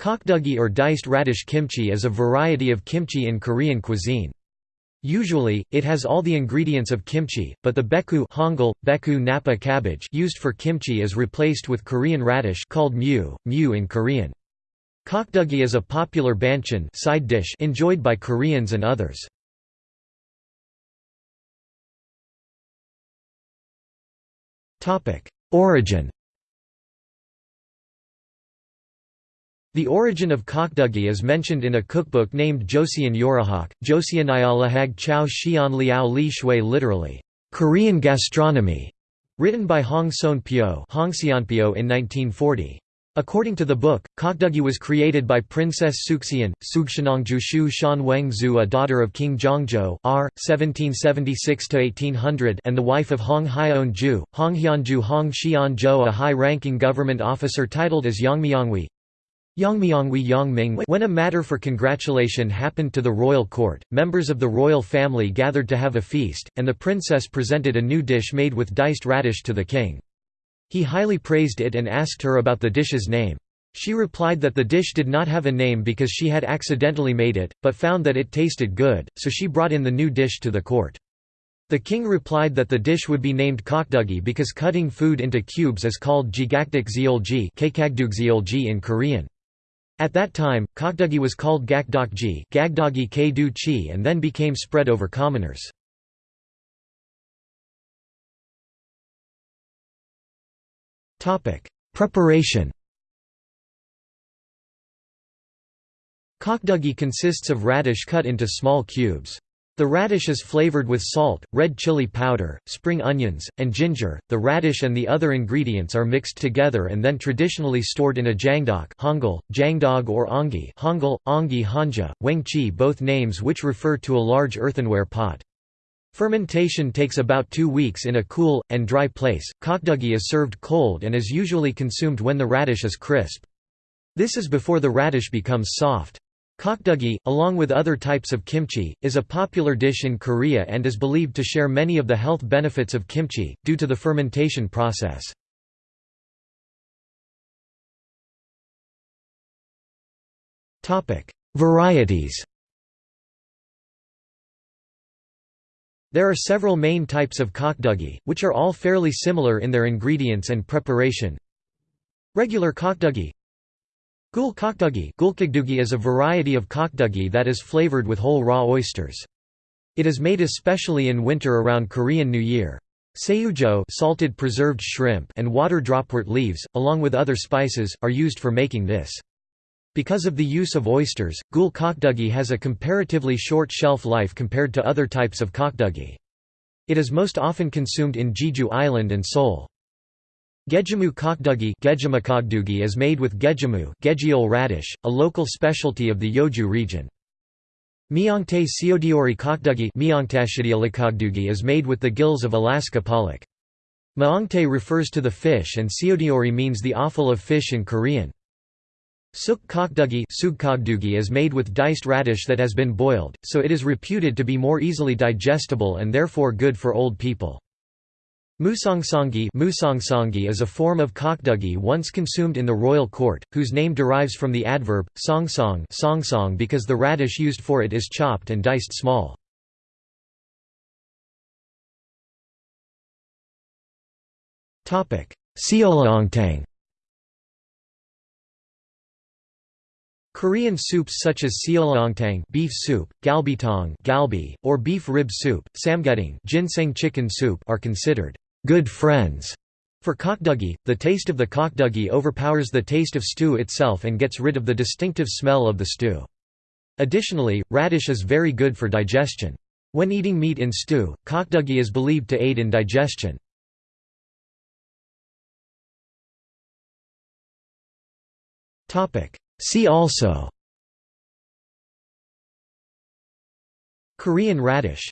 Kokduggi or diced radish kimchi is a variety of kimchi in Korean cuisine. Usually, it has all the ingredients of kimchi, but the beku Hangul, baechu napa cabbage used for kimchi is replaced with Korean radish called mu, mu in Korean. Kokduggi is a popular banchan side dish enjoyed by Koreans and others. Origin The origin of kokduggi is mentioned in a cookbook named Joseon Yorihak, Joseoniyalahag Chao Xian Liao Li Shui literally, Korean gastronomy, written by Hong Seon Pyo in 1940. According to the book, kokduggi was created by Princess Sukseon, Sugshanongjushu Shan Wengzu a daughter of King Jeongjo R. 1776–1800 and the wife of Hong Hyeonju, Hong Hyunju Hong Xianzhou a high-ranking government officer titled as Yangmyangwi, when a matter for congratulation happened to the royal court, members of the royal family gathered to have a feast, and the princess presented a new dish made with diced radish to the king. He highly praised it and asked her about the dish's name. She replied that the dish did not have a name because she had accidentally made it, but found that it tasted good, so she brought in the new dish to the court. The king replied that the dish would be named kokduggi because cutting food into cubes is called jigakduk zeolji in Korean. At that time, kokduggi was called gakdokji chi and then became spread over commoners. Preparation Kokduggi consists of radish cut into small cubes. The radish is flavored with salt, red chili powder, spring onions, and ginger. The radish and the other ingredients are mixed together and then traditionally stored in a jangdok Hangul, jangdog or ongi Hangul, ongi hanja, wengchi both names which refer to a large earthenware pot. Fermentation takes about two weeks in a cool, and dry place. Kokduggi is served cold and is usually consumed when the radish is crisp. This is before the radish becomes soft. Kokduggi, along with other types of kimchi, is a popular dish in Korea and is believed to share many of the health benefits of kimchi, due to the fermentation process. Varieties There are several main types of kokduggi, which are all fairly similar in their ingredients and preparation. Regular kokduggi Gul kokduggi is a variety of kokduggi that is flavored with whole raw oysters. It is made especially in winter around Korean New Year. Seujo salted preserved shrimp and water dropwort leaves, along with other spices, are used for making this. Because of the use of oysters, gul kokduggi has a comparatively short shelf life compared to other types of kokduggi. It is most often consumed in Jeju Island and Seoul. Gejimu kokduggi is made with gejimu radish, a local specialty of the Yeoju region. Myeongtae seodiori kokduggi is made with the gills of Alaska pollock. Myeongtae refers to the fish and seodiori means the offal of fish in Korean. Suk kokduggi is made with diced radish that has been boiled, so it is reputed to be more easily digestible and therefore good for old people. Musongsongi is a form of kokduggi once consumed in the royal court, whose name derives from the adverb, songsong songsong because the radish used for it is chopped and diced small. Seolleongtang Korean soups such as seolleongtang beef soup, galbitang galbi, or beef rib soup, samgyeopsang ginseng chicken soup are considered good friends. For kokduggi, the taste of the kokduggi overpowers the taste of stew itself and gets rid of the distinctive smell of the stew. Additionally, radish is very good for digestion. When eating meat in stew, kokduggi is believed to aid in digestion. See also Korean radish